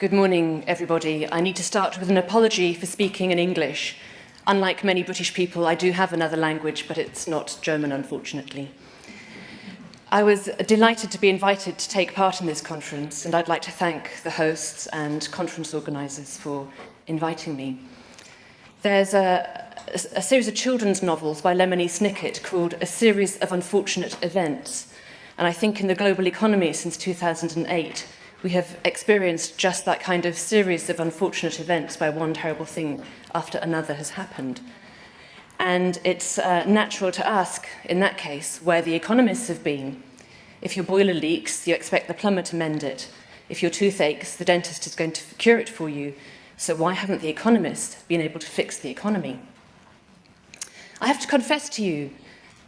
Good morning, everybody. I need to start with an apology for speaking in English. Unlike many British people, I do have another language, but it's not German, unfortunately. I was delighted to be invited to take part in this conference, and I'd like to thank the hosts and conference organisers for inviting me. There's a, a series of children's novels by Lemony Snicket called A Series of Unfortunate Events, and I think in the global economy since 2008, we have experienced just that kind of series of unfortunate events where one terrible thing after another has happened. And it's uh, natural to ask, in that case, where the economists have been. If your boiler leaks, you expect the plumber to mend it. If your tooth aches, the dentist is going to cure it for you. So why haven't the economists been able to fix the economy? I have to confess to you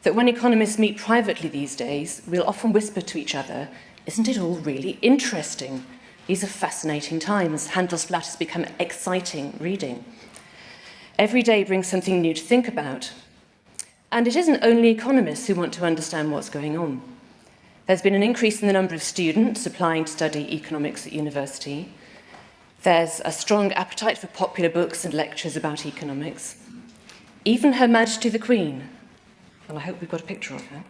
that when economists meet privately these days, we'll often whisper to each other Isn't it all really interesting? These are fascinating times. Handelsblatt has become exciting reading. Every day brings something new to think about. And it isn't only economists who want to understand what's going on. There's been an increase in the number of students applying to study economics at university. There's a strong appetite for popular books and lectures about economics. Even Her Majesty the Queen, and I hope we've got a picture of her,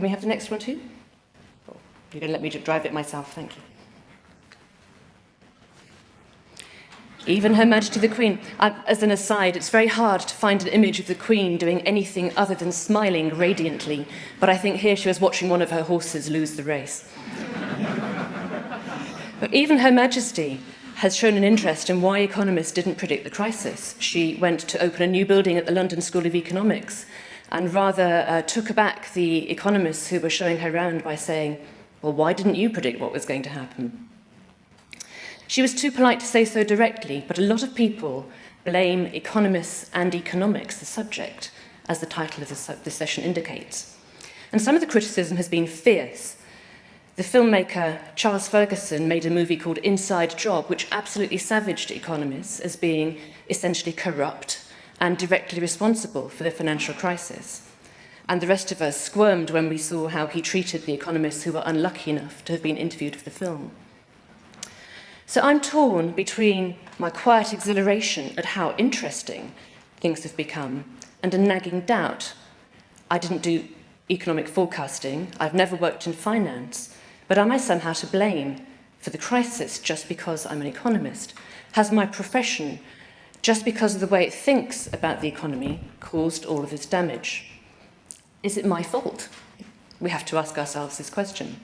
Can we have the next one too? Oh, you're going to let me drive it myself, thank you. Even Her Majesty the Queen. Uh, as an aside, it's very hard to find an image of the Queen doing anything other than smiling radiantly, but I think here she was watching one of her horses lose the race. But even Her Majesty has shown an interest in why economists didn't predict the crisis. She went to open a new building at the London School of Economics and rather uh, took aback the economists who were showing her around by saying, well, why didn't you predict what was going to happen? She was too polite to say so directly, but a lot of people blame economists and economics, the subject, as the title of this session indicates. And some of the criticism has been fierce. The filmmaker Charles Ferguson made a movie called Inside Job, which absolutely savaged economists as being essentially corrupt and directly responsible for the financial crisis. And the rest of us squirmed when we saw how he treated the economists who were unlucky enough to have been interviewed for the film. So I'm torn between my quiet exhilaration at how interesting things have become and a nagging doubt. I didn't do economic forecasting, I've never worked in finance, but am I somehow to blame for the crisis just because I'm an economist? Has my profession just because of the way it thinks about the economy caused all of this damage. Is it my fault? We have to ask ourselves this question.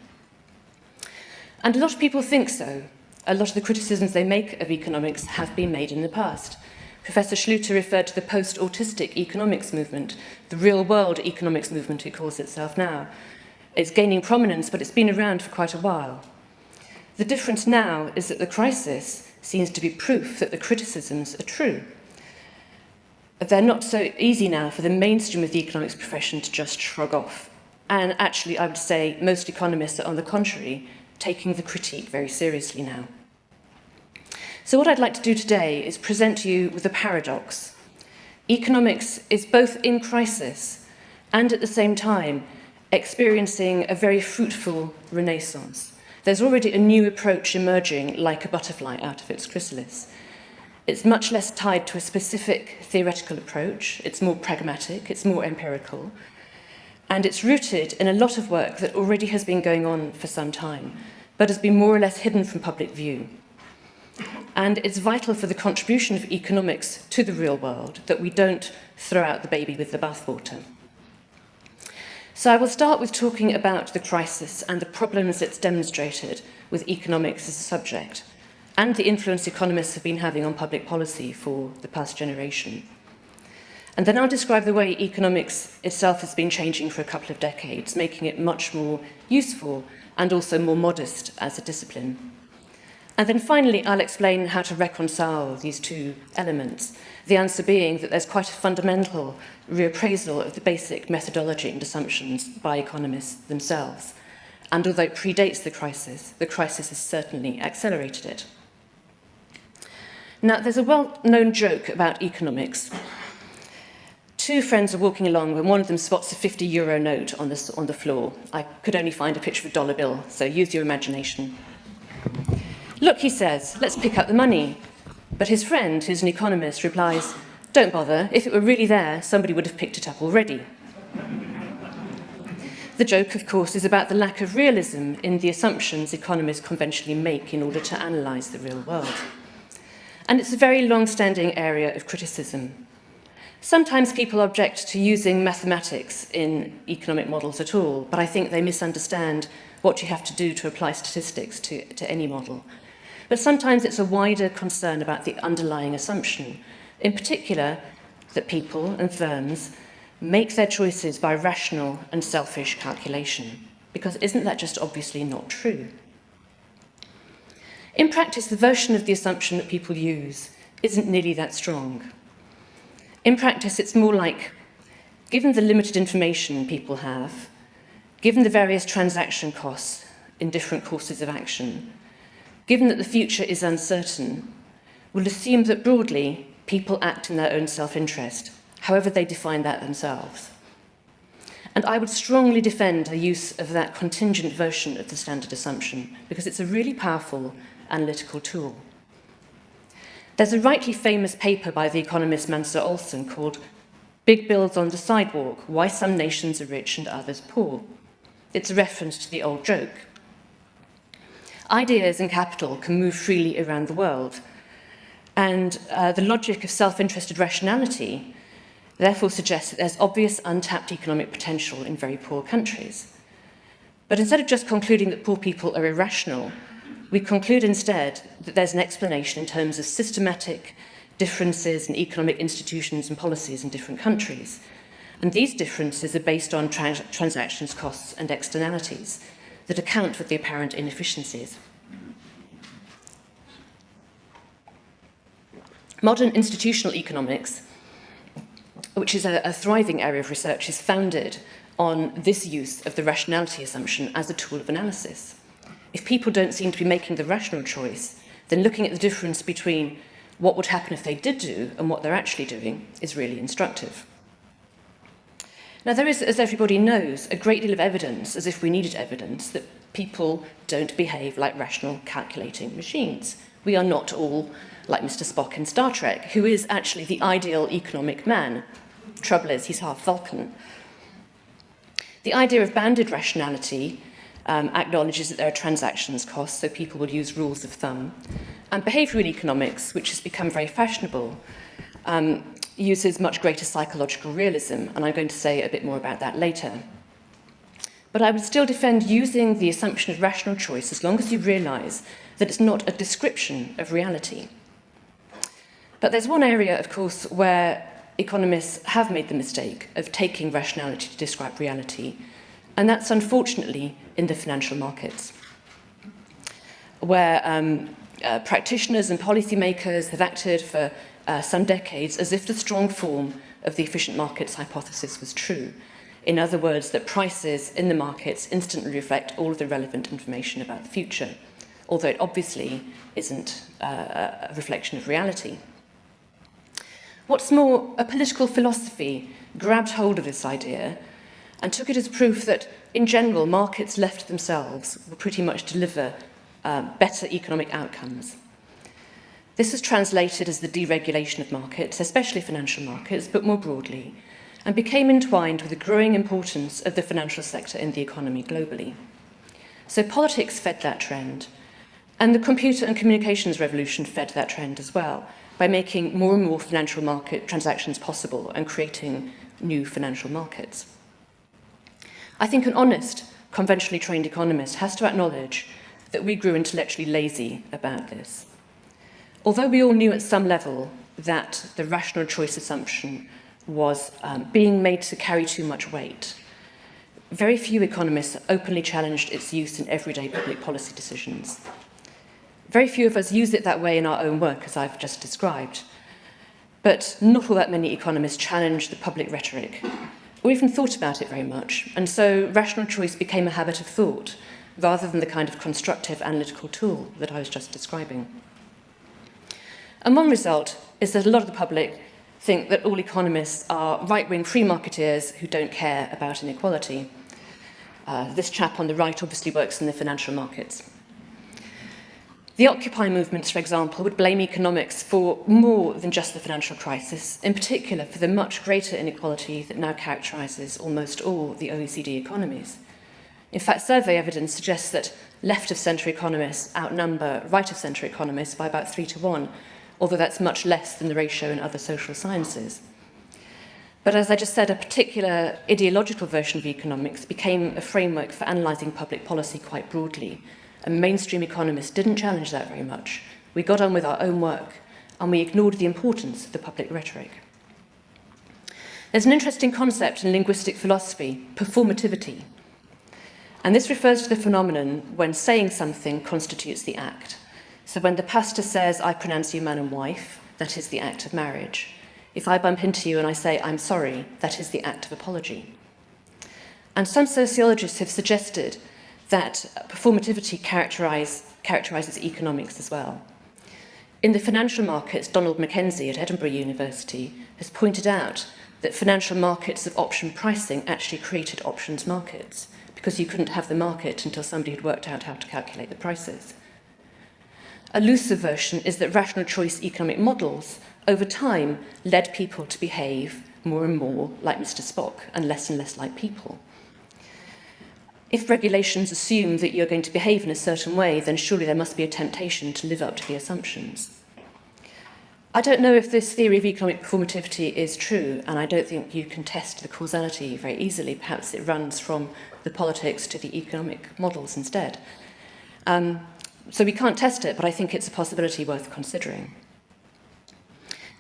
And a lot of people think so. A lot of the criticisms they make of economics have been made in the past. Professor Schluter referred to the post-autistic economics movement, the real-world economics movement it calls itself now. It's gaining prominence, but it's been around for quite a while. The difference now is that the crisis seems to be proof that the criticisms are true. They're not so easy now for the mainstream of the economics profession to just shrug off. And actually, I would say most economists are, on the contrary, taking the critique very seriously now. So what I'd like to do today is present you with a paradox. Economics is both in crisis and at the same time experiencing a very fruitful renaissance. There's already a new approach emerging like a butterfly out of its chrysalis. It's much less tied to a specific theoretical approach, it's more pragmatic, it's more empirical, and it's rooted in a lot of work that already has been going on for some time, but has been more or less hidden from public view. And it's vital for the contribution of economics to the real world that we don't throw out the baby with the bathwater. So I will start with talking about the crisis and the problems it's demonstrated with economics as a subject and the influence economists have been having on public policy for the past generation. And then I'll describe the way economics itself has been changing for a couple of decades, making it much more useful and also more modest as a discipline. And then finally, I'll explain how to reconcile these two elements, the answer being that there's quite a fundamental reappraisal of the basic methodology and assumptions by economists themselves. And although it predates the crisis, the crisis has certainly accelerated it. Now, there's a well-known joke about economics. Two friends are walking along when one of them spots a 50 euro note on the, on the floor. I could only find a picture of a dollar bill, so use your imagination. Look, he says, let's pick up the money. But his friend, who's an economist, replies, don't bother, if it were really there, somebody would have picked it up already. The joke, of course, is about the lack of realism in the assumptions economists conventionally make in order to analyse the real world. And it's a very long-standing area of criticism. Sometimes people object to using mathematics in economic models at all, but I think they misunderstand what you have to do to apply statistics to, to any model. But sometimes it's a wider concern about the underlying assumption, in particular that people and firms make their choices by rational and selfish calculation. Because isn't that just obviously not true? In practice, the version of the assumption that people use isn't nearly that strong. In practice, it's more like, given the limited information people have, given the various transaction costs in different courses of action, given that the future is uncertain, we'll assume that broadly people act in their own self-interest, however they define that themselves. And I would strongly defend a use of that contingent version of the standard assumption because it's a really powerful analytical tool. There's a rightly famous paper by the economist Mancur Olson called Big Bills on the Sidewalk, Why Some Nations Are Rich and Others Poor. It's a reference to the old joke. Ideas and capital can move freely around the world, and uh, the logic of self-interested rationality therefore suggests that there's obvious untapped economic potential in very poor countries. But instead of just concluding that poor people are irrational, we conclude instead that there's an explanation in terms of systematic differences in economic institutions and policies in different countries. And these differences are based on trans transactions costs and externalities that account for the apparent inefficiencies. Modern institutional economics, which is a, a thriving area of research, is founded on this use of the rationality assumption as a tool of analysis. If people don't seem to be making the rational choice, then looking at the difference between what would happen if they did do and what they're actually doing is really instructive. Now, there is, as everybody knows, a great deal of evidence, as if we needed evidence, that people don't behave like rational calculating machines. We are not all like Mr. Spock in Star Trek, who is actually the ideal economic man. Trouble is, he's half Vulcan. The idea of bounded rationality um, acknowledges that there are transactions costs, so people will use rules of thumb. And behavioural economics, which has become very fashionable, um, uses much greater psychological realism, and I'm going to say a bit more about that later. But I would still defend using the assumption of rational choice as long as you realise that it's not a description of reality. But there's one area, of course, where economists have made the mistake of taking rationality to describe reality, and that's unfortunately in the financial markets, where um, uh, practitioners and policymakers have acted for uh, some decades as if the strong form of the efficient markets hypothesis was true. In other words, that prices in the markets instantly reflect all of the relevant information about the future, although it obviously isn't uh, a reflection of reality. What's more, a political philosophy grabbed hold of this idea and took it as proof that, in general, markets left themselves will pretty much deliver uh, better economic outcomes. This was translated as the deregulation of markets, especially financial markets, but more broadly, and became entwined with the growing importance of the financial sector in the economy globally. So politics fed that trend, and the computer and communications revolution fed that trend as well, by making more and more financial market transactions possible and creating new financial markets. I think an honest, conventionally trained economist has to acknowledge that we grew intellectually lazy about this. Although we all knew at some level that the rational choice assumption was um, being made to carry too much weight, very few economists openly challenged its use in everyday public policy decisions. Very few of us use it that way in our own work, as I've just described. But not all that many economists challenge the public rhetoric or even thought about it very much. And so rational choice became a habit of thought rather than the kind of constructive analytical tool that I was just describing. And one result is that a lot of the public think that all economists are right-wing free marketeers who don't care about inequality. Uh, this chap on the right obviously works in the financial markets. The Occupy movements, for example, would blame economics for more than just the financial crisis, in particular for the much greater inequality that now characterises almost all the OECD economies. In fact, survey evidence suggests that left-of-centre economists outnumber right-of-centre economists by about three to one, although that's much less than the ratio in other social sciences. But as I just said, a particular ideological version of economics became a framework for analysing public policy quite broadly. And mainstream economists didn't challenge that very much. We got on with our own work, and we ignored the importance of the public rhetoric. There's an interesting concept in linguistic philosophy, performativity. And this refers to the phenomenon when saying something constitutes the act. So when the pastor says, I pronounce you man and wife, that is the act of marriage. If I bump into you and I say, I'm sorry, that is the act of apology. And some sociologists have suggested that performativity characterize, characterizes economics as well. In the financial markets, Donald Mackenzie at Edinburgh University has pointed out that financial markets of option pricing actually created options markets because you couldn't have the market until somebody had worked out how to calculate the prices. A looser version is that rational choice economic models over time, led people to behave more and more like Mr. Spock and less and less like people. If regulations assume that you're going to behave in a certain way, then surely there must be a temptation to live up to the assumptions. I don't know if this theory of economic performativity is true, and I don't think you can test the causality very easily. Perhaps it runs from the politics to the economic models instead. Um, so we can't test it, but I think it's a possibility worth considering.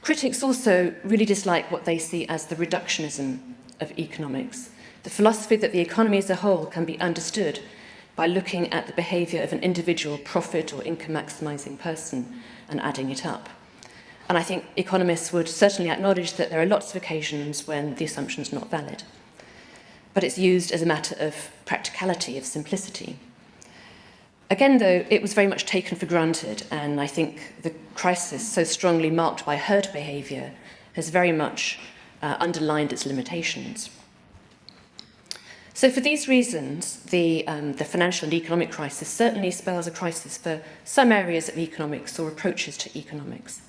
Critics also really dislike what they see as the reductionism of economics, the philosophy that the economy as a whole can be understood by looking at the behaviour of an individual profit or income maximising person and adding it up. And I think economists would certainly acknowledge that there are lots of occasions when the assumption is not valid. But it's used as a matter of practicality, of simplicity. Again, though, it was very much taken for granted, and I think the crisis, so strongly marked by herd behaviour, has very much uh, underlined its limitations. So for these reasons, the, um, the financial and economic crisis certainly spells a crisis for some areas of economics or approaches to economics.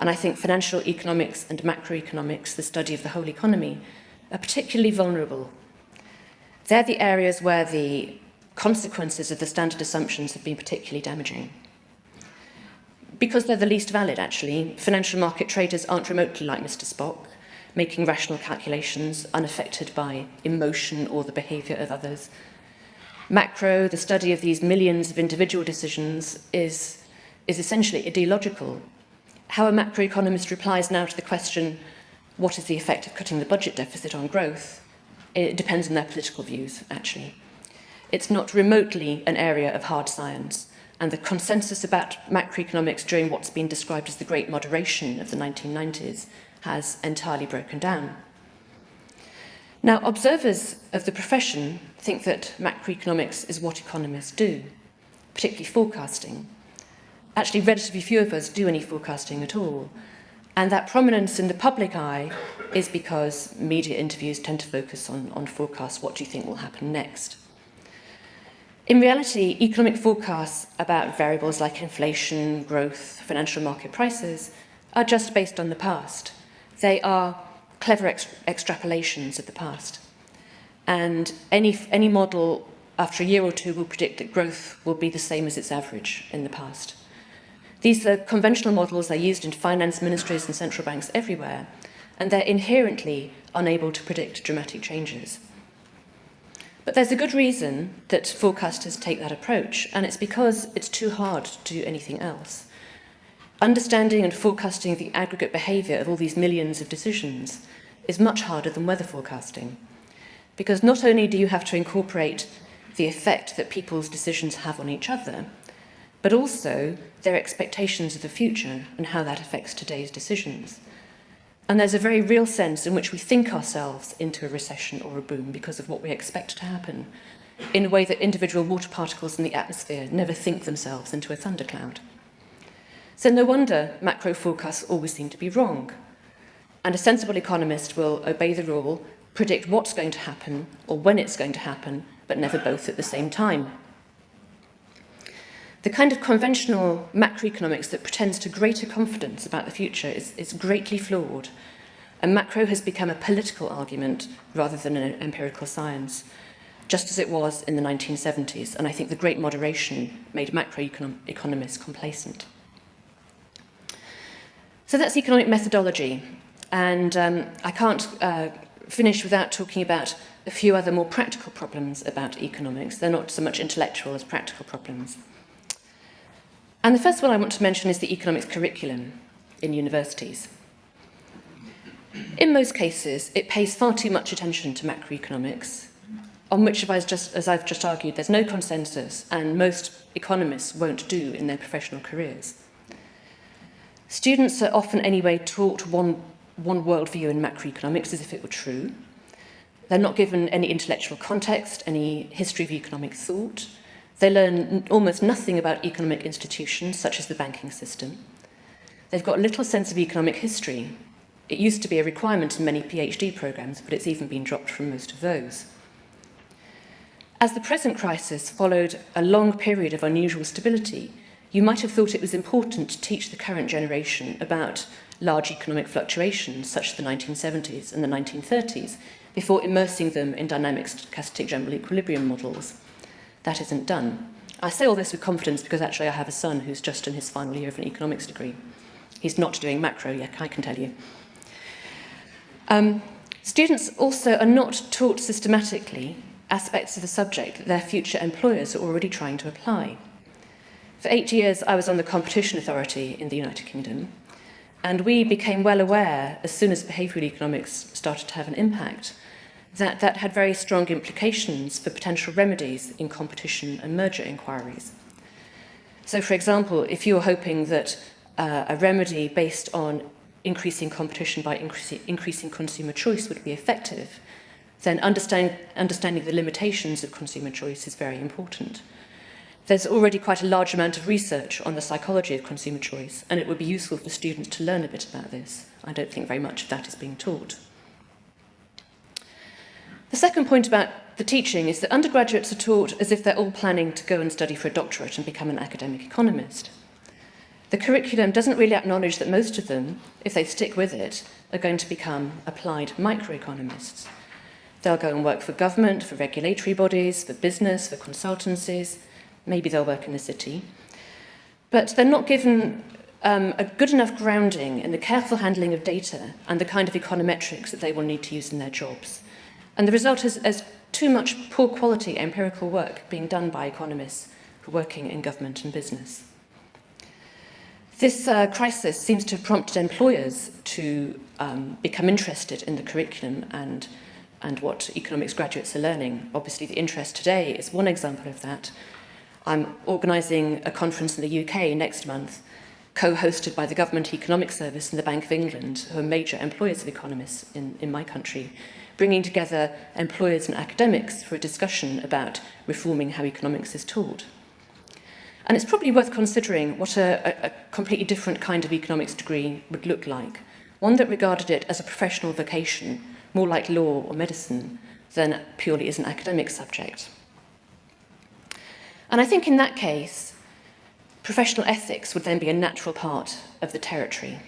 And I think financial economics and macroeconomics, the study of the whole economy, are particularly vulnerable. They're the areas where the consequences of the standard assumptions have been particularly damaging. Because they're the least valid, actually, financial market traders aren't remotely like Mr. Spock, making rational calculations unaffected by emotion or the behaviour of others. Macro, the study of these millions of individual decisions, is, is essentially ideological. How a macroeconomist replies now to the question, what is the effect of cutting the budget deficit on growth? It depends on their political views, actually. It's not remotely an area of hard science, and the consensus about macroeconomics during what's been described as the Great Moderation of the 1990s has entirely broken down. Now, observers of the profession think that macroeconomics is what economists do, particularly forecasting. Actually, relatively few of us do any forecasting at all. And that prominence in the public eye is because media interviews tend to focus on, on forecasts, what do you think will happen next? In reality, economic forecasts about variables like inflation, growth, financial market prices are just based on the past. They are clever ex extrapolations of the past. And any, any model after a year or two will predict that growth will be the same as its average in the past. These are conventional models are used in finance ministries and central banks everywhere, and they're inherently unable to predict dramatic changes. But there's a good reason that forecasters take that approach, and it's because it's too hard to do anything else. Understanding and forecasting the aggregate behaviour of all these millions of decisions is much harder than weather forecasting. Because not only do you have to incorporate the effect that people's decisions have on each other, but also their expectations of the future and how that affects today's decisions. And there's a very real sense in which we think ourselves into a recession or a boom because of what we expect to happen, in a way that individual water particles in the atmosphere never think themselves into a thundercloud. So no wonder macro forecasts always seem to be wrong. And a sensible economist will obey the rule, predict what's going to happen or when it's going to happen, but never both at the same time. The kind of conventional macroeconomics that pretends to greater confidence about the future is, is greatly flawed, and macro has become a political argument rather than an empirical science, just as it was in the 1970s, and I think the great moderation made macroeconomists complacent. So that's economic methodology, and um, I can't uh, finish without talking about a few other more practical problems about economics. They're not so much intellectual as practical problems. And the first one I want to mention is the economics curriculum in universities. In most cases, it pays far too much attention to macroeconomics, on which, as, I've just argued, there's no consensus, and most economists won't do in their professional careers. Students are often anyway taught one, one worldview in macroeconomics as if it were true. They're not given any intellectual context, any history of economic thought, They learn almost nothing about economic institutions, such as the banking system. They've got little sense of economic history. It used to be a requirement in many PhD programs, but it's even been dropped from most of those. As the present crisis followed a long period of unusual stability, you might have thought it was important to teach the current generation about large economic fluctuations, such as the 1970s and the 1930s, before immersing them in dynamic stochastic general equilibrium models. That isn't done. I say all this with confidence because actually I have a son who's just in his final year of an economics degree. He's not doing macro yet, I can tell you. Um, students also are not taught systematically aspects of the subject that their future employers are already trying to apply. For eight years, I was on the Competition Authority in the United Kingdom, and we became well aware, as soon as behavioural economics started to have an impact, that that had very strong implications for potential remedies in competition and merger inquiries. So, for example, if you're hoping that uh, a remedy based on increasing competition by increasing, increasing consumer choice would be effective, then understand, understanding the limitations of consumer choice is very important. There's already quite a large amount of research on the psychology of consumer choice, and it would be useful for students to learn a bit about this. I don't think very much of that is being taught. The second point about the teaching is that undergraduates are taught as if they're all planning to go and study for a doctorate and become an academic economist. The curriculum doesn't really acknowledge that most of them, if they stick with it, are going to become applied microeconomists. They'll go and work for government, for regulatory bodies, for business, for consultancies. Maybe they'll work in the city. But they're not given um, a good enough grounding in the careful handling of data and the kind of econometrics that they will need to use in their jobs. And the result is, is too much poor quality empirical work being done by economists working in government and business. This uh, crisis seems to have prompted employers to um, become interested in the curriculum and, and what economics graduates are learning. Obviously, the interest today is one example of that. I'm organising a conference in the UK next month, co-hosted by the Government Economic Service and the Bank of England, who are major employers of economists in, in my country, bringing together employers and academics for a discussion about reforming how economics is taught. And it's probably worth considering what a, a, completely different kind of economics degree would look like. One that regarded it as a professional vocation, more like law or medicine, than purely as an academic subject. And I think in that case, professional ethics would then be a natural part of the territory.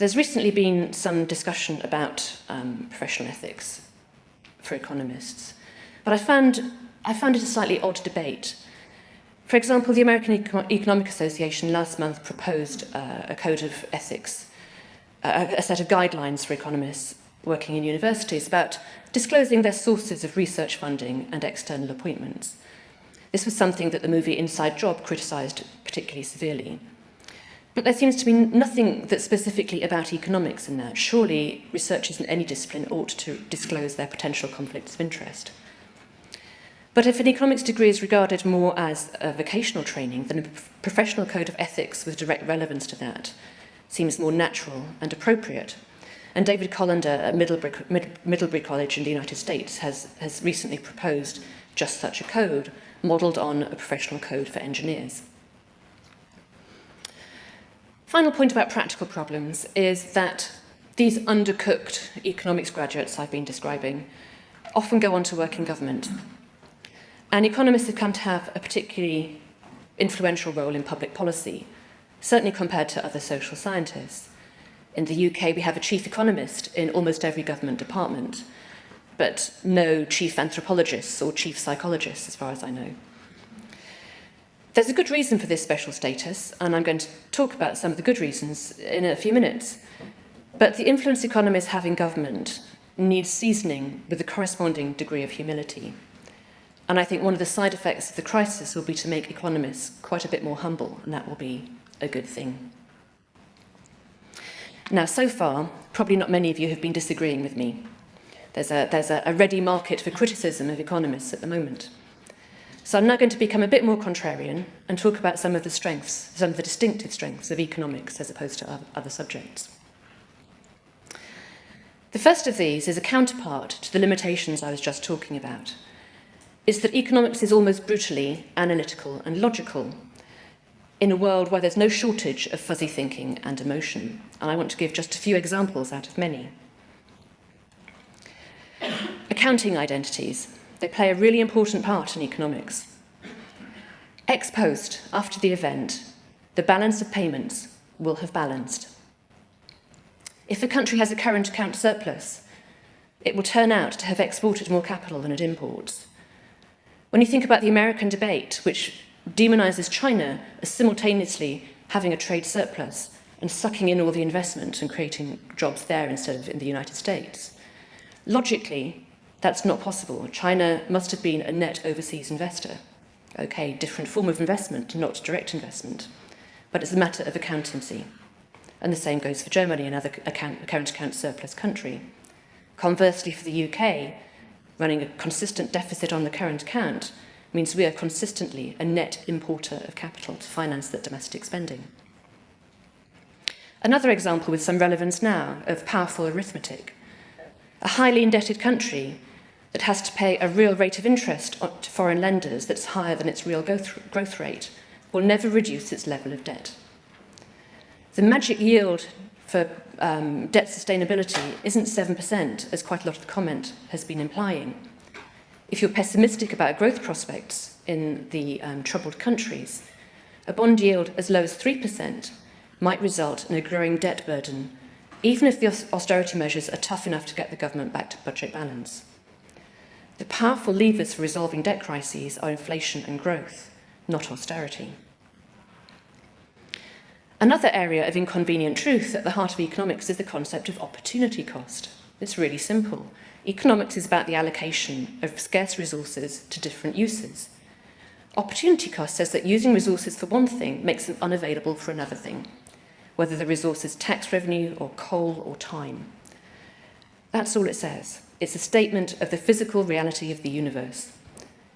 There's recently been some discussion about um, professional ethics for economists, but I found, I found it a slightly odd debate. For example, the American Eco Economic Association last month proposed uh, a code of ethics, uh, a set of guidelines for economists working in universities about disclosing their sources of research funding and external appointments. This was something that the movie Inside Job criticised particularly severely. But there seems to be nothing that's specifically about economics in that. Surely researchers in any discipline ought to disclose their potential conflicts of interest. But if an economics degree is regarded more as a vocational training, then a professional code of ethics with direct relevance to that seems more natural and appropriate. And David Colander at Middlebury, Middlebury College in the United States has, has recently proposed just such a code, modelled on a professional code for engineers. Final point about practical problems is that these undercooked economics graduates I've been describing often go on to work in government. And economists have come to have a particularly influential role in public policy, certainly compared to other social scientists. In the UK, we have a chief economist in almost every government department, but no chief anthropologists or chief psychologists, as far as I know. There's a good reason for this special status, and I'm going to talk about some of the good reasons in a few minutes. But the influence economists have in government needs seasoning with a corresponding degree of humility. And I think one of the side effects of the crisis will be to make economists quite a bit more humble, and that will be a good thing. Now, so far, probably not many of you have been disagreeing with me. There's a, there's a, a ready market for criticism of economists at the moment. So I'm now going to become a bit more contrarian and talk about some of the strengths, some of the distinctive strengths of economics as opposed to other subjects. The first of these is a counterpart to the limitations I was just talking about. Is that economics is almost brutally analytical and logical in a world where there's no shortage of fuzzy thinking and emotion. And I want to give just a few examples out of many. Accounting identities. They play a really important part in economics. Ex post, after the event, the balance of payments will have balanced. If a country has a current account surplus, it will turn out to have exported more capital than it imports. When you think about the American debate, which demonizes China as simultaneously having a trade surplus and sucking in all the investment and creating jobs there instead of in the United States. Logically, that's not possible. China must have been a net overseas investor. Okay, different form of investment, not direct investment. But it's a matter of accountancy. And the same goes for Germany, another account, current account surplus country. Conversely, for the UK, running a consistent deficit on the current account means we are consistently a net importer of capital to finance that domestic spending. Another example with some relevance now of powerful arithmetic. A highly indebted country that has to pay a real rate of interest to foreign lenders that's higher than its real growth rate will never reduce its level of debt. The magic yield for um, debt sustainability isn't 7%, as quite a lot of the comment has been implying. If you're pessimistic about growth prospects in the um, troubled countries, a bond yield as low as 3% might result in a growing debt burden, even if the austerity measures are tough enough to get the government back to budget balance. The powerful levers for resolving debt crises are inflation and growth, not austerity. Another area of inconvenient truth at the heart of economics is the concept of opportunity cost. It's really simple. Economics is about the allocation of scarce resources to different uses. Opportunity cost says that using resources for one thing makes them unavailable for another thing, whether the resource is tax revenue or coal or time. That's all it says. It's a statement of the physical reality of the universe.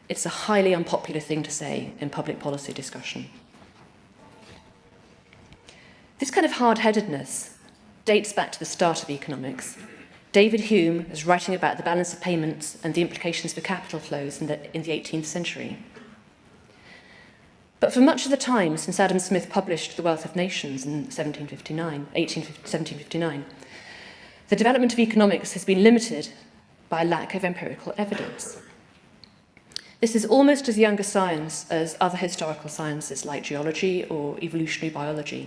It's a highly unpopular thing to say in public policy discussion. This kind of hard-headedness dates back to the start of economics. David Hume was writing about the balance of payments and the implications for capital flows in the, in the 18th century. But for much of the time since Adam Smith published The Wealth of Nations in 1759, 1759, the development of economics has been limited by lack of empirical evidence. This is almost as young a science as other historical sciences like geology or evolutionary biology,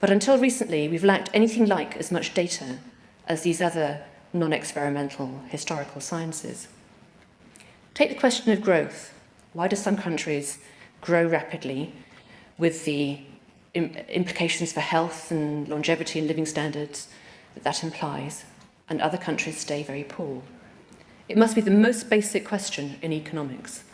But until recently, we've lacked anything like as much data as these other non-experimental historical sciences. Take the question of growth. Why do some countries grow rapidly with the implications for health and longevity and living standards that that implies, and other countries stay very poor? It must be the most basic question in economics.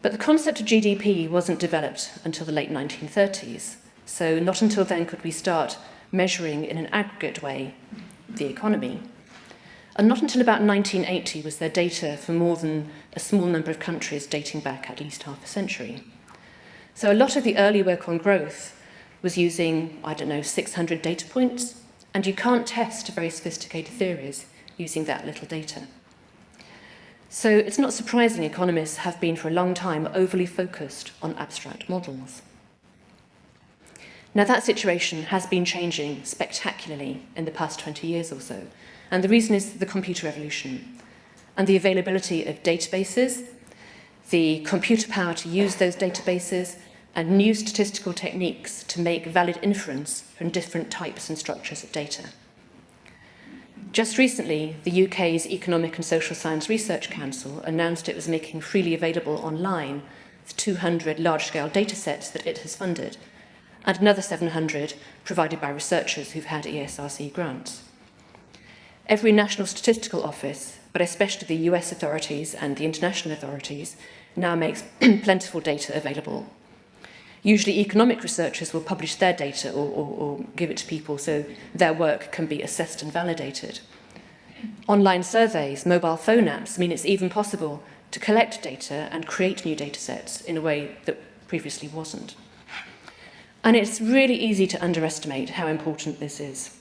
But the concept of GDP wasn't developed until the late 1930s, So not until then could we start measuring in an aggregate way the economy. And not until about 1980 was there data for more than a small number of countries dating back at least half a century. So a lot of the early work on growth was using, I don't know, 600 data points, and you can't test very sophisticated theories using that little data. So it's not surprising economists have been for a long time overly focused on abstract models. Now that situation has been changing spectacularly in the past 20 years or so. And the reason is the computer revolution and the availability of databases, the computer power to use those databases, and new statistical techniques to make valid inference from different types and structures of data. Just recently, the UK's Economic and Social Science Research Council announced it was making freely available online the 200 large-scale data sets that it has funded, and another 700 provided by researchers who've had ESRC grants. Every national statistical office, but especially the US authorities and the international authorities, now makes plentiful data available. Usually economic researchers will publish their data or, or, or give it to people so their work can be assessed and validated. Online surveys, mobile phone apps mean it's even possible to collect data and create new data sets in a way that previously wasn't. And it's really easy to underestimate how important this is.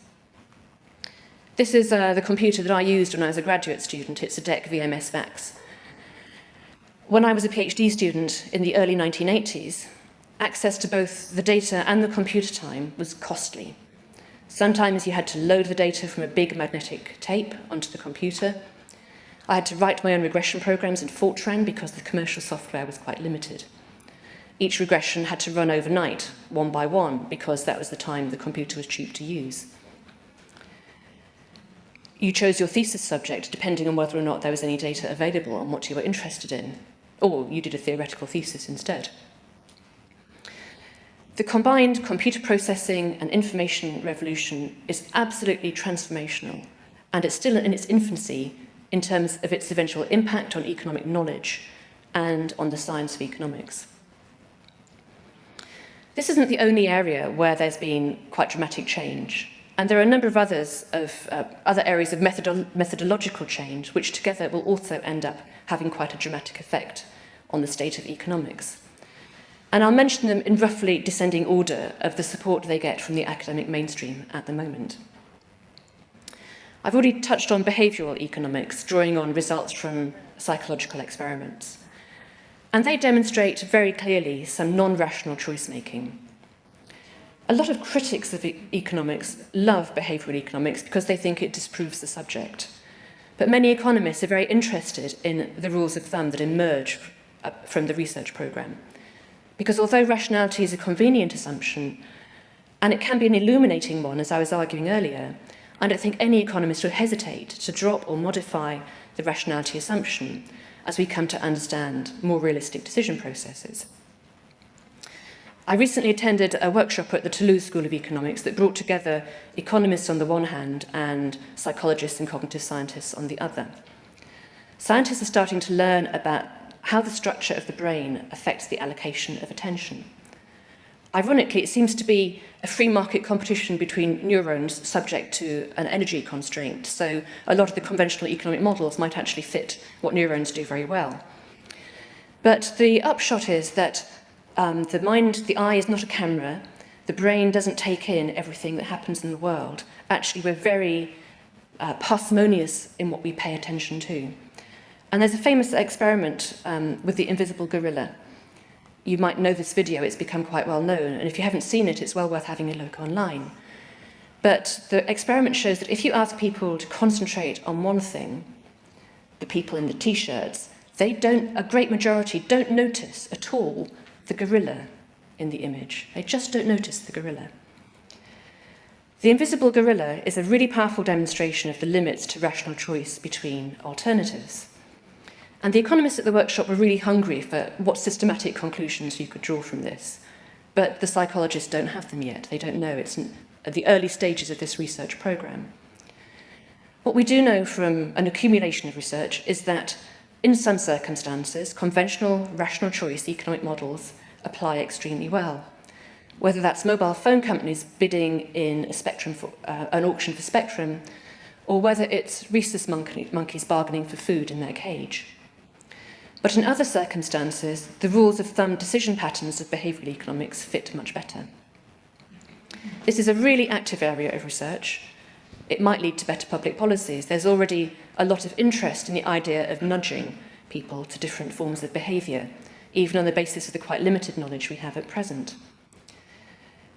This is uh, the computer that I used when I was a graduate student. It's a DEC VMS VAX. When I was a PhD student in the early 1980s, access to both the data and the computer time was costly. Sometimes you had to load the data from a big magnetic tape onto the computer. I had to write my own regression programs in Fortran because the commercial software was quite limited. Each regression had to run overnight, one by one, because that was the time the computer was cheap to use. You chose your thesis subject depending on whether or not there was any data available on what you were interested in, or you did a theoretical thesis instead. The combined computer processing and information revolution is absolutely transformational, and it's still in its infancy in terms of its eventual impact on economic knowledge and on the science of economics. This isn't the only area where there's been quite dramatic change. And there are a number of others of uh, other areas of methodolo methodological change, which together will also end up having quite a dramatic effect on the state of economics. And I'll mention them in roughly descending order of the support they get from the academic mainstream at the moment. I've already touched on behavioural economics, drawing on results from psychological experiments. And they demonstrate very clearly some non-rational choice making. A lot of critics of e economics love behavioural economics because they think it disproves the subject. But many economists are very interested in the rules of thumb that emerge from the research programme. Because although rationality is a convenient assumption, and it can be an illuminating one, as I was arguing earlier, I don't think any economist would hesitate to drop or modify the rationality assumption as we come to understand more realistic decision processes. I recently attended a workshop at the Toulouse School of Economics that brought together economists on the one hand and psychologists and cognitive scientists on the other. Scientists are starting to learn about how the structure of the brain affects the allocation of attention. Ironically, it seems to be a free market competition between neurons subject to an energy constraint. So a lot of the conventional economic models might actually fit what neurons do very well. But the upshot is that um, the mind, the eye is not a camera. The brain doesn't take in everything that happens in the world. Actually, we're very uh, parsimonious in what we pay attention to. And there's a famous experiment um, with the invisible gorilla. You might know this video, it's become quite well known, and if you haven't seen it, it's well worth having a look online. But the experiment shows that if you ask people to concentrate on one thing, the people in the t-shirts, they don't, a great majority don't notice at all the gorilla in the image. They just don't notice the gorilla. The invisible gorilla is a really powerful demonstration of the limits to rational choice between alternatives. And the economists at the workshop were really hungry for what systematic conclusions you could draw from this. But the psychologists don't have them yet. They don't know. It's at the early stages of this research program. What we do know from an accumulation of research is that in some circumstances, conventional rational choice economic models apply extremely well. Whether that's mobile phone companies bidding in a spectrum for, uh, an auction for spectrum, or whether it's rhesus monkey, monkeys bargaining for food in their cage. But in other circumstances, the rules of thumb decision patterns of behavioural economics fit much better. This is a really active area of research. it might lead to better public policies. There's already a lot of interest in the idea of nudging people to different forms of behaviour, even on the basis of the quite limited knowledge we have at present.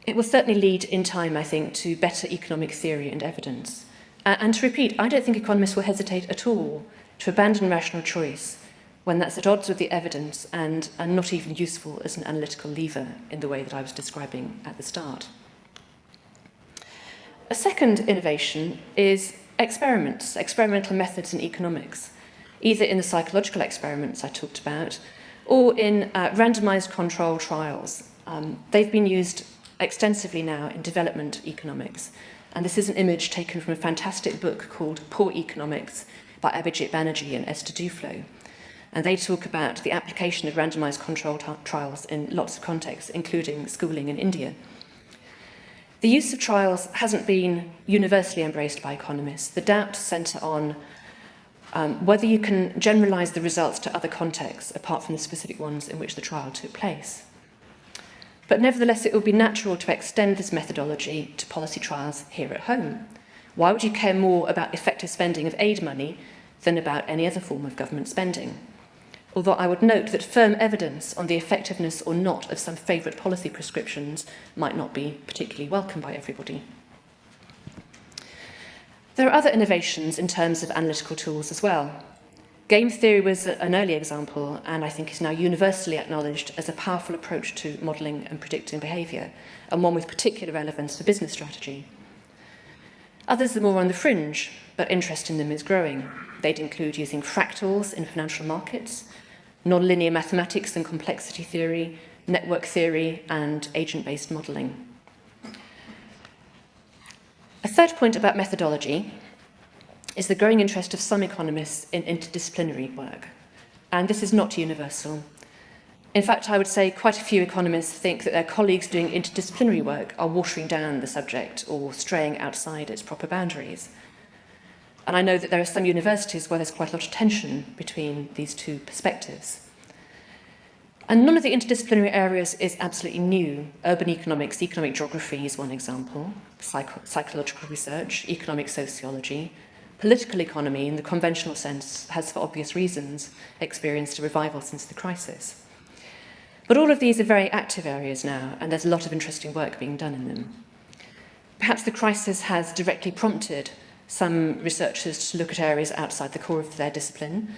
It will certainly lead in time, I think, to better economic theory and evidence. And to repeat, I don't think economists will hesitate at all to abandon rational choice when that's at odds with the evidence and, and not even useful as an analytical lever in the way that I was describing at the start. A second innovation is experiments, experimental methods in economics, either in the psychological experiments I talked about or in uh, randomized control trials. Um, they've been used extensively now in development economics. And this is an image taken from a fantastic book called Poor Economics by Abhijit Banerjee and Esther Duflo. And they talk about the application of randomized control trials in lots of contexts, including schooling in India. The use of trials hasn't been universally embraced by economists. The doubts centre on um, whether you can generalise the results to other contexts apart from the specific ones in which the trial took place. But nevertheless, it would be natural to extend this methodology to policy trials here at home. Why would you care more about effective spending of aid money than about any other form of government spending? Although I would note that firm evidence on the effectiveness or not of some favourite policy prescriptions might not be particularly welcome by everybody. There are other innovations in terms of analytical tools as well. Game theory was an early example and I think is now universally acknowledged as a powerful approach to modelling and predicting behaviour and one with particular relevance for business strategy. Others are more on the fringe, but interest in them is growing. They'd include using fractals in financial markets, nonlinear mathematics and complexity theory, network theory, and agent-based modelling. A third point about methodology is the growing interest of some economists in interdisciplinary work. And this is not universal. In fact, I would say quite a few economists think that their colleagues doing interdisciplinary work are watering down the subject or straying outside its proper boundaries. And I know that there are some universities where there's quite a lot of tension between these two perspectives. And none of the interdisciplinary areas is absolutely new. Urban economics, economic geography is one example, psycho psychological research, economic sociology, Political economy, in the conventional sense, has, for obvious reasons, experienced a revival since the crisis. But all of these are very active areas now, and there's a lot of interesting work being done in them. Perhaps the crisis has directly prompted some researchers to look at areas outside the core of their discipline,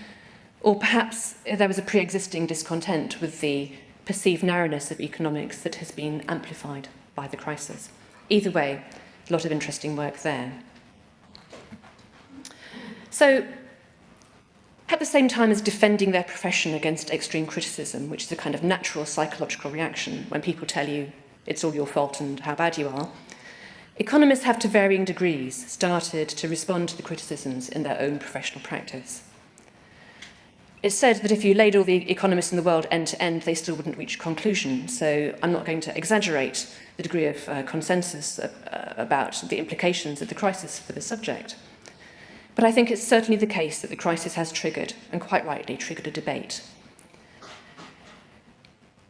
or perhaps there was a pre-existing discontent with the perceived narrowness of economics that has been amplified by the crisis. Either way, a lot of interesting work there. So, at the same time as defending their profession against extreme criticism, which is a kind of natural psychological reaction when people tell you it's all your fault and how bad you are, economists have to varying degrees started to respond to the criticisms in their own professional practice. It's said that if you laid all the economists in the world end to end, they still wouldn't reach a conclusion. So I'm not going to exaggerate the degree of uh, consensus uh, about the implications of the crisis for the subject. But I think it's certainly the case that the crisis has triggered, and quite rightly, triggered a debate.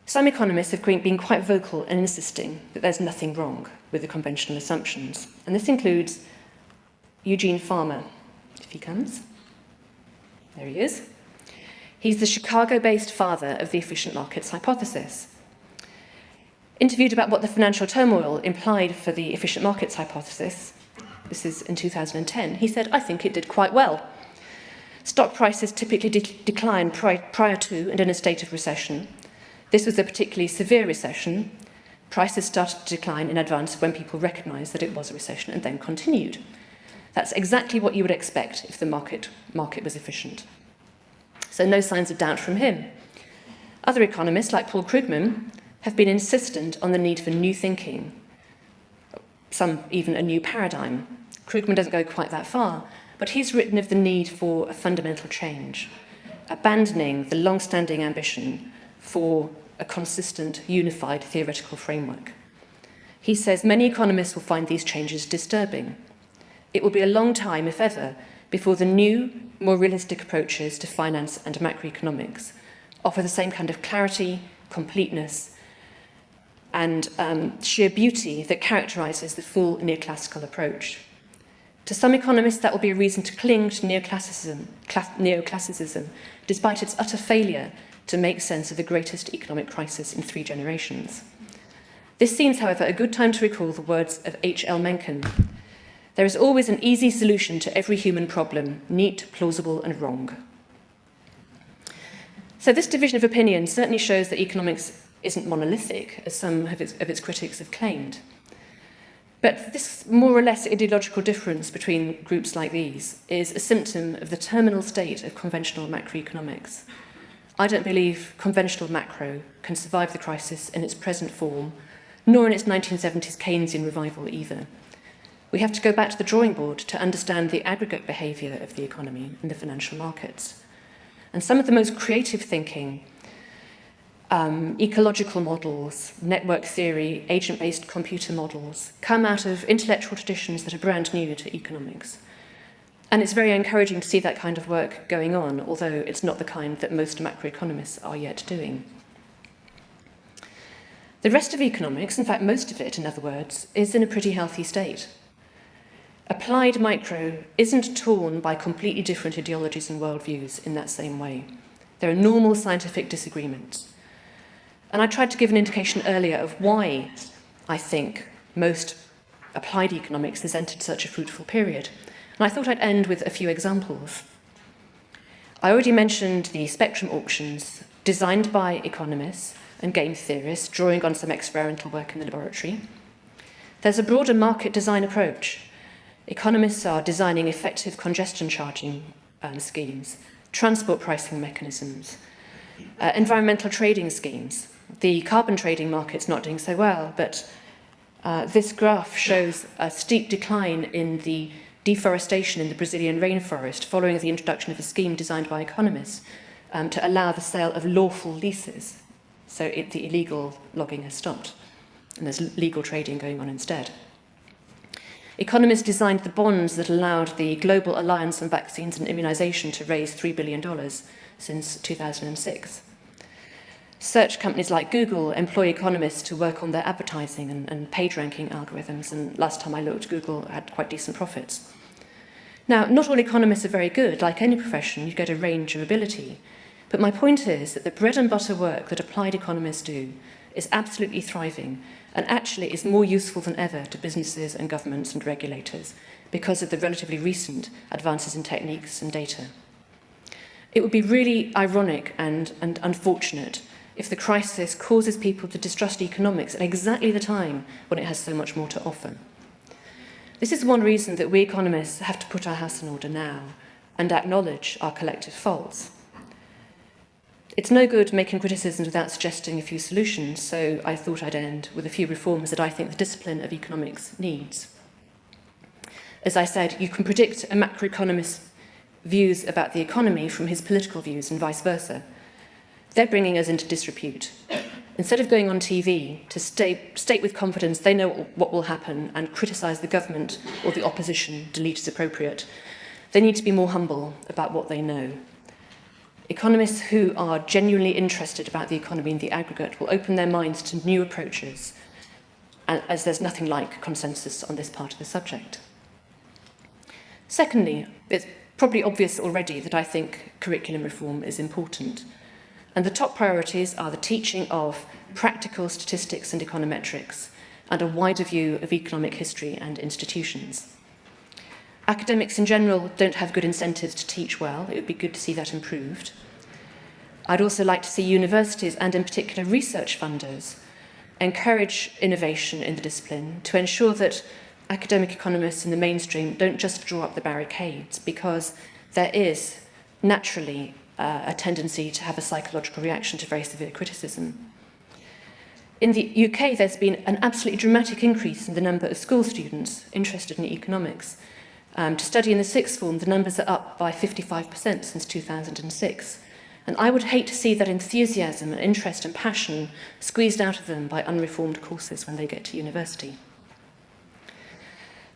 Some economists have been quite vocal in insisting that there's nothing wrong with the conventional assumptions. And this includes Eugene Fama, if he comes. There he is. He's the Chicago-based father of the efficient markets hypothesis. Interviewed about what the financial turmoil implied for the efficient markets hypothesis, this is in 2010, he said, I think it did quite well. Stock prices typically de decline pri prior to and in a state of recession. This was a particularly severe recession. Prices started to decline in advance when people recognised that it was a recession and then continued. That's exactly what you would expect if the market, market was efficient. So no signs of doubt from him. Other economists, like Paul Krugman, have been insistent on the need for new thinking, some even a new paradigm. Krugman doesn't go quite that far, but he's written of the need for a fundamental change, abandoning the long-standing ambition for a consistent, unified theoretical framework. He says many economists will find these changes disturbing. It will be a long time, if ever, before the new, more realistic approaches to finance and macroeconomics offer the same kind of clarity, completeness, and um, sheer beauty that characterizes the full neoclassical approach. To some economists, that will be a reason to cling to neoclassicism, neoclassicism despite its utter failure to make sense of the greatest economic crisis in three generations. This seems, however, a good time to recall the words of H.L. Mencken. There is always an easy solution to every human problem, neat, plausible and wrong. So this division of opinion certainly shows that economics isn't monolithic, as some of its, of its critics have claimed. But this more or less ideological difference between groups like these is a symptom of the terminal state of conventional macroeconomics. I don't believe conventional macro can survive the crisis in its present form, nor in its 1970s Keynesian revival either. We have to go back to the drawing board to understand the aggregate behaviour of the economy and the financial markets. And some of the most creative thinking um, ecological models, network theory, agent-based computer models come out of intellectual traditions that are brand new to economics. And it's very encouraging to see that kind of work going on, although it's not the kind that most macroeconomists are yet doing. The rest of economics, in fact most of it in other words, is in a pretty healthy state. Applied micro isn't torn by completely different ideologies and worldviews in that same way. There are normal scientific disagreements. And I tried to give an indication earlier of why I think most applied economics has entered such a fruitful period. And I thought I'd end with a few examples. I already mentioned the spectrum auctions designed by economists and game theorists drawing on some experimental work in the laboratory. There's a broader market design approach. Economists are designing effective congestion charging um, schemes, transport pricing mechanisms, uh, environmental trading schemes, the carbon trading market's not doing so well, but uh, this graph shows a steep decline in the deforestation in the Brazilian rainforest following the introduction of a scheme designed by economists um, to allow the sale of lawful leases. So it, the illegal logging has stopped and there's legal trading going on instead. Economists designed the bonds that allowed the Global Alliance on Vaccines and Immunization to raise $3 billion since 2006. Search companies like Google employ economists to work on their advertising and, and page ranking algorithms, and last time I looked, Google had quite decent profits. Now, not all economists are very good. Like any profession, you get a range of ability. But my point is that the bread and butter work that applied economists do is absolutely thriving and actually is more useful than ever to businesses and governments and regulators because of the relatively recent advances in techniques and data. It would be really ironic and, and unfortunate if the crisis causes people to distrust economics at exactly the time when it has so much more to offer. This is one reason that we economists have to put our house in order now and acknowledge our collective faults. It's no good making criticisms without suggesting a few solutions, so I thought I'd end with a few reforms that I think the discipline of economics needs. As I said, you can predict a macroeconomist's views about the economy from his political views and vice versa. They're bringing us into disrepute. Instead of going on TV to state, state with confidence they know what will happen and criticise the government or the opposition, delete as appropriate, they need to be more humble about what they know. Economists who are genuinely interested about the economy in the aggregate will open their minds to new approaches, as there's nothing like consensus on this part of the subject. Secondly, it's probably obvious already that I think curriculum reform is important. And the top priorities are the teaching of practical statistics and econometrics and a wider view of economic history and institutions. Academics in general don't have good incentives to teach well. It would be good to see that improved. I'd also like to see universities and in particular research funders encourage innovation in the discipline to ensure that academic economists in the mainstream don't just draw up the barricades because there is naturally uh, a tendency to have a psychological reaction to very severe criticism. In the UK, there's been an absolutely dramatic increase in the number of school students interested in economics. Um, to study in the sixth form, the numbers are up by 55% since 2006. And I would hate to see that enthusiasm and interest and passion squeezed out of them by unreformed courses when they get to university.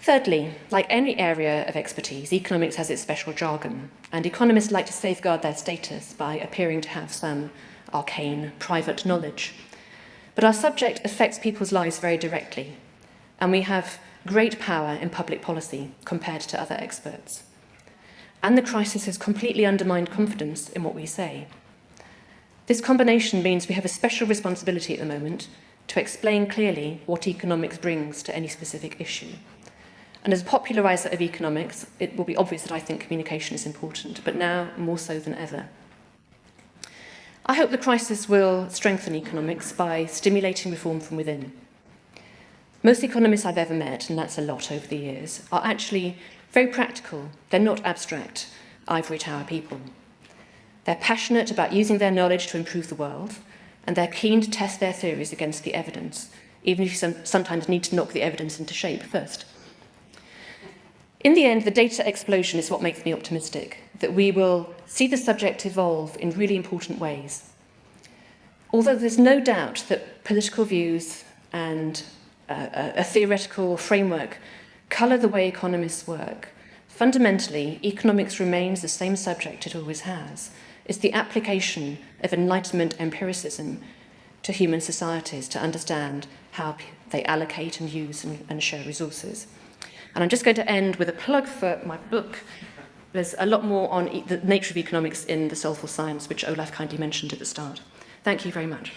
Thirdly, like any area of expertise, economics has its special jargon, and economists like to safeguard their status by appearing to have some arcane, private knowledge. But our subject affects people's lives very directly, and we have great power in public policy compared to other experts. And the crisis has completely undermined confidence in what we say. This combination means we have a special responsibility at the moment to explain clearly what economics brings to any specific issue. And as a populariser of economics, it will be obvious that I think communication is important, but now more so than ever. I hope the crisis will strengthen economics by stimulating reform from within. Most economists I've ever met, and that's a lot over the years, are actually very practical. They're not abstract, ivory tower people. They're passionate about using their knowledge to improve the world, and they're keen to test their theories against the evidence, even if you sometimes need to knock the evidence into shape first. In the end, the data explosion is what makes me optimistic, that we will see the subject evolve in really important ways. Although there's no doubt that political views and uh, a theoretical framework colour the way economists work, fundamentally, economics remains the same subject it always has. It's the application of Enlightenment empiricism to human societies to understand how they allocate and use and, and share resources. And I'm just going to end with a plug for my book. There's a lot more on e the nature of economics in The Soulful Science, which Olaf kindly mentioned at the start. Thank you very much.